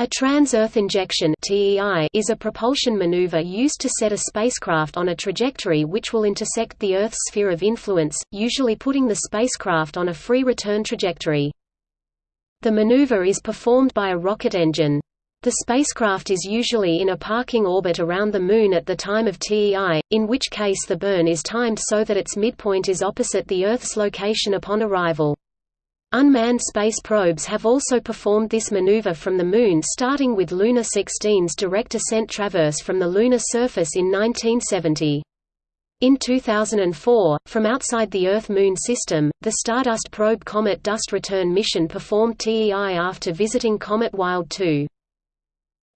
A trans-Earth injection is a propulsion maneuver used to set a spacecraft on a trajectory which will intersect the Earth's sphere of influence, usually putting the spacecraft on a free return trajectory. The maneuver is performed by a rocket engine. The spacecraft is usually in a parking orbit around the Moon at the time of TEI, in which case the burn is timed so that its midpoint is opposite the Earth's location upon arrival. Unmanned space probes have also performed this maneuver from the Moon starting with Luna 16's direct ascent traverse from the lunar surface in 1970. In 2004, from outside the Earth-Moon system, the Stardust probe Comet Dust Return mission performed TEI after visiting Comet Wild 2.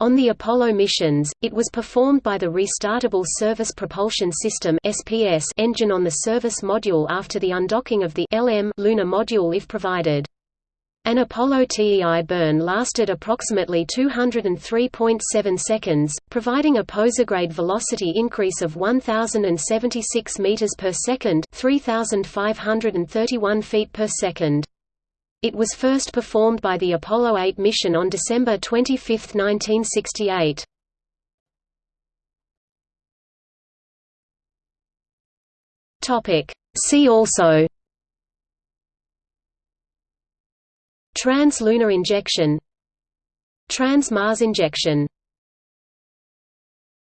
On the Apollo missions, it was performed by the Restartable Service Propulsion System (SPS) engine on the service module after the undocking of the LM lunar module if provided. An Apollo TEI burn lasted approximately 203.7 seconds, providing a posigrade velocity increase of 1076 meters per second, 3531 feet per second. It was first performed by the Apollo 8 mission on December 25, 1968. See also. Trans-lunar injection. Trans-Mars injection